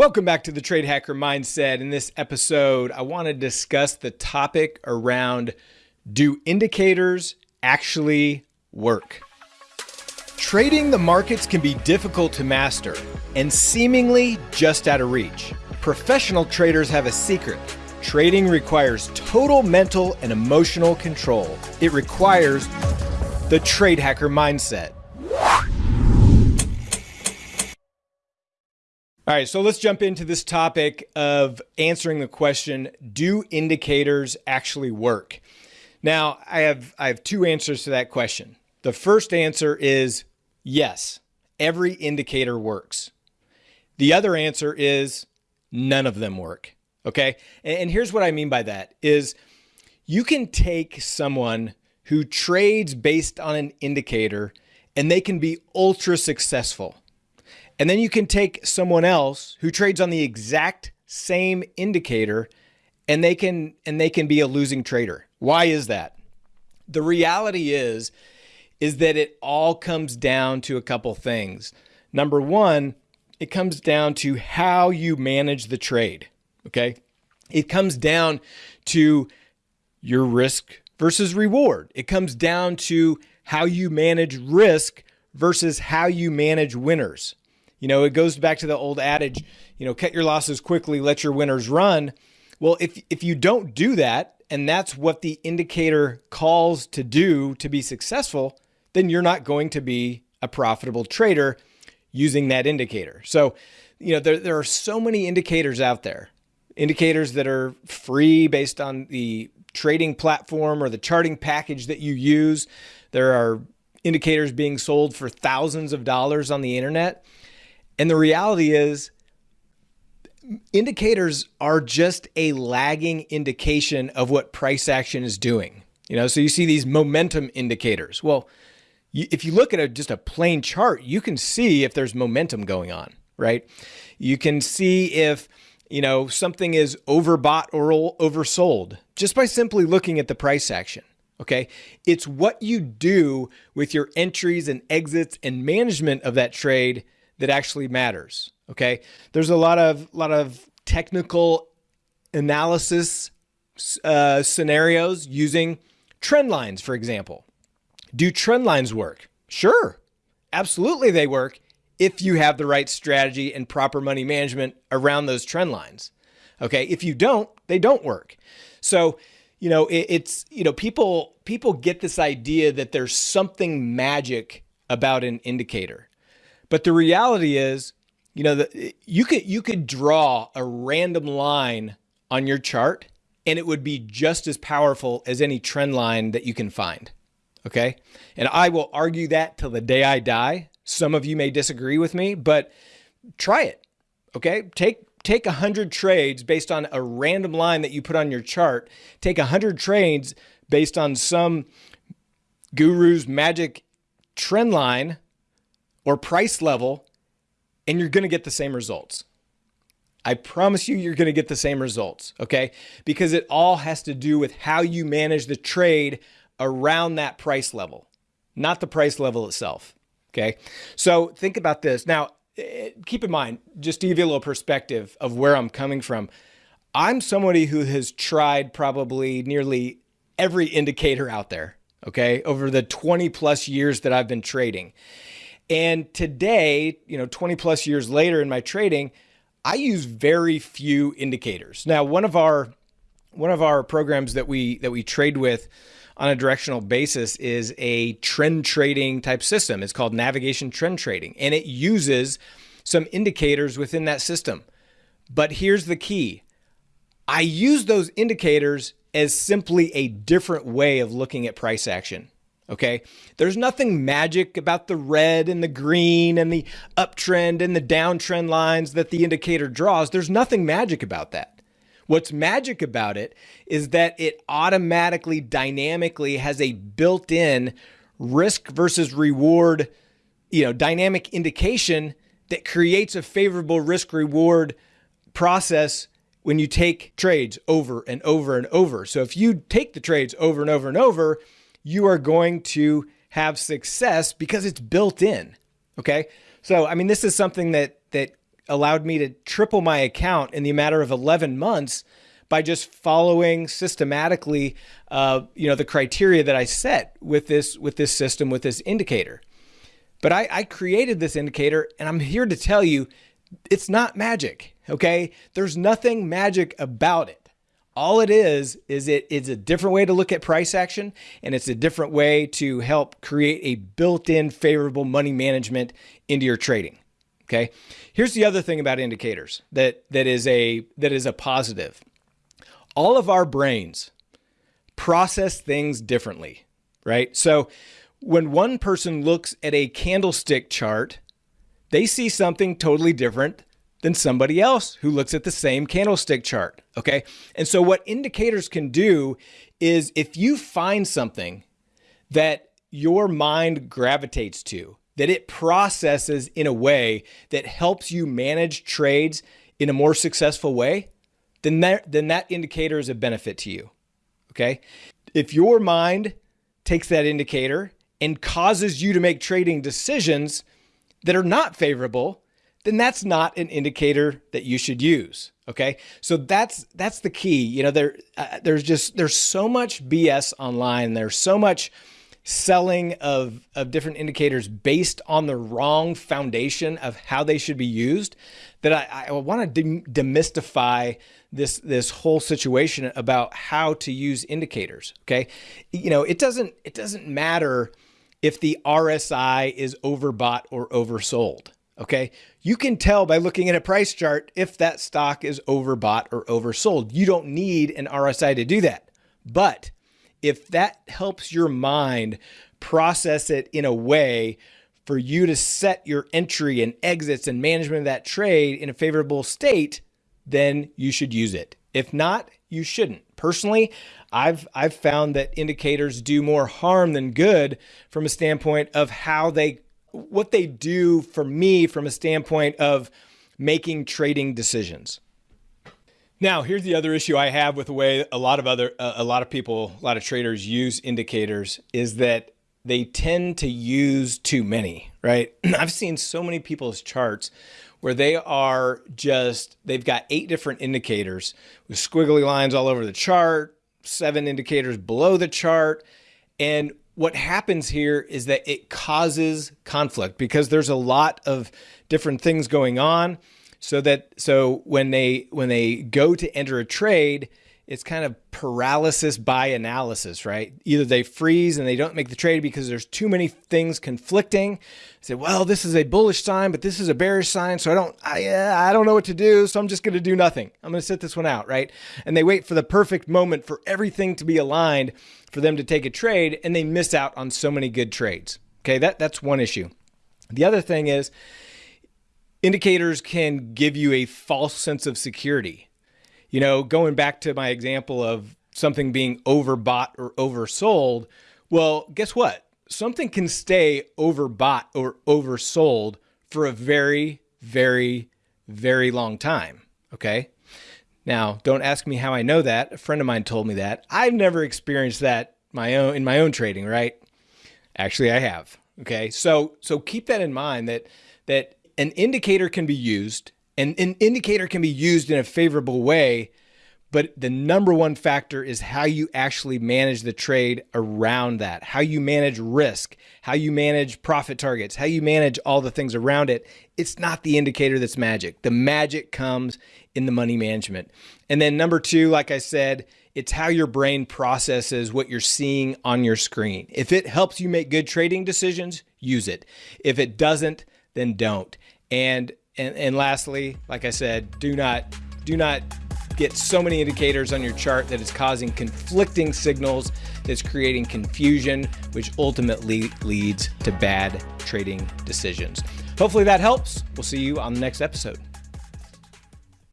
Welcome back to the Trade Hacker Mindset. In this episode, I want to discuss the topic around do indicators actually work? Trading the markets can be difficult to master and seemingly just out of reach. Professional traders have a secret. Trading requires total mental and emotional control. It requires the Trade Hacker Mindset. All right, so let's jump into this topic of answering the question, do indicators actually work? Now, I have I have two answers to that question. The first answer is yes, every indicator works. The other answer is none of them work. Okay? And here's what I mean by that is you can take someone who trades based on an indicator and they can be ultra successful. And then you can take someone else who trades on the exact same indicator and they can and they can be a losing trader. Why is that? The reality is is that it all comes down to a couple things. Number 1, it comes down to how you manage the trade, okay? It comes down to your risk versus reward. It comes down to how you manage risk versus how you manage winners. You know, it goes back to the old adage, you know, cut your losses quickly, let your winners run. Well, if if you don't do that, and that's what the indicator calls to do to be successful, then you're not going to be a profitable trader using that indicator. So, you know, there, there are so many indicators out there, indicators that are free based on the trading platform or the charting package that you use. There are indicators being sold for thousands of dollars on the internet. And the reality is, indicators are just a lagging indication of what price action is doing. You know, so you see these momentum indicators. Well, you, if you look at a, just a plain chart, you can see if there's momentum going on, right? You can see if, you know, something is overbought or oversold just by simply looking at the price action. Okay. It's what you do with your entries and exits and management of that trade that actually matters. Okay. There's a lot of, lot of technical analysis uh, scenarios using trend lines, for example. Do trend lines work? Sure. Absolutely, they work if you have the right strategy and proper money management around those trend lines. Okay. If you don't, they don't work. So, you know, it, it's, you know, people, people get this idea that there's something magic about an indicator. But the reality is, you know, that you could you could draw a random line on your chart and it would be just as powerful as any trend line that you can find. Okay? And I will argue that till the day I die. Some of you may disagree with me, but try it. Okay? Take take a 100 trades based on a random line that you put on your chart. Take a 100 trades based on some guru's magic trend line or price level, and you're going to get the same results. I promise you, you're going to get the same results, okay? Because it all has to do with how you manage the trade around that price level, not the price level itself, okay? So think about this. Now, eh, keep in mind, just to give you a little perspective of where I'm coming from, I'm somebody who has tried probably nearly every indicator out there, okay, over the 20 plus years that I've been trading. And today, you know, 20 plus years later in my trading, I use very few indicators. Now, one of our one of our programs that we that we trade with on a directional basis is a trend trading type system. It's called navigation trend trading, and it uses some indicators within that system. But here's the key. I use those indicators as simply a different way of looking at price action. Okay. There's nothing magic about the red and the green and the uptrend and the downtrend lines that the indicator draws. There's nothing magic about that. What's magic about it is that it automatically, dynamically has a built in risk versus reward, you know, dynamic indication that creates a favorable risk reward process when you take trades over and over and over. So if you take the trades over and over and over, you are going to have success because it's built in. Okay. So, I mean, this is something that, that allowed me to triple my account in the matter of 11 months by just following systematically, uh, you know, the criteria that I set with this with this system with this indicator. But I, I created this indicator, and I'm here to tell you, it's not magic. Okay, there's nothing magic about it. All it is is it is a different way to look at price action, and it's a different way to help create a built-in favorable money management into your trading. Okay. Here's the other thing about indicators that that is a that is a positive. All of our brains process things differently, right? So when one person looks at a candlestick chart, they see something totally different than somebody else who looks at the same candlestick chart. Okay. And so, what indicators can do is if you find something that your mind gravitates to, that it processes in a way that helps you manage trades in a more successful way, then that, then that indicator is a benefit to you. Okay. If your mind takes that indicator and causes you to make trading decisions that are not favorable, then that's not an indicator that you should use. Okay, so that's that's the key. You know, there uh, there's just there's so much BS online. There's so much selling of of different indicators based on the wrong foundation of how they should be used that I, I want to de demystify this this whole situation about how to use indicators. Okay, you know, it doesn't it doesn't matter if the RSI is overbought or oversold. Okay. You can tell by looking at a price chart if that stock is overbought or oversold. You don't need an RSI to do that. But if that helps your mind process it in a way for you to set your entry and exits and management of that trade in a favorable state, then you should use it. If not, you shouldn't. Personally, I've I've found that indicators do more harm than good from a standpoint of how they what they do for me from a standpoint of making trading decisions. Now, here's the other issue I have with the way a lot of other uh, a lot of people, a lot of traders use indicators is that they tend to use too many, right? I've seen so many people's charts where they are just they've got eight different indicators with squiggly lines all over the chart, seven indicators below the chart, and what happens here is that it causes conflict because there's a lot of different things going on so that so when they when they go to enter a trade it's kind of paralysis by analysis, right? Either they freeze and they don't make the trade because there's too many things conflicting. Say, well, this is a bullish sign, but this is a bearish sign, so I don't, I, I don't know what to do, so I'm just going to do nothing. I'm going to sit this one out, right? And they wait for the perfect moment for everything to be aligned for them to take a trade, and they miss out on so many good trades. Okay, that that's one issue. The other thing is indicators can give you a false sense of security you know, going back to my example of something being overbought or oversold, well, guess what? Something can stay overbought or oversold for a very, very, very long time. Okay. Now, don't ask me how I know that. A friend of mine told me that. I've never experienced that my own in my own trading, right? Actually, I have. Okay. So so keep that in mind that that an indicator can be used and an indicator can be used in a favorable way, but the number one factor is how you actually manage the trade around that, how you manage risk, how you manage profit targets, how you manage all the things around it. It's not the indicator that's magic. The magic comes in the money management. And then number two, like I said, it's how your brain processes what you're seeing on your screen. If it helps you make good trading decisions, use it. If it doesn't, then don't. And and, and lastly, like I said, do not do not get so many indicators on your chart that it's causing conflicting signals that's creating confusion, which ultimately leads to bad trading decisions. Hopefully that helps. We'll see you on the next episode.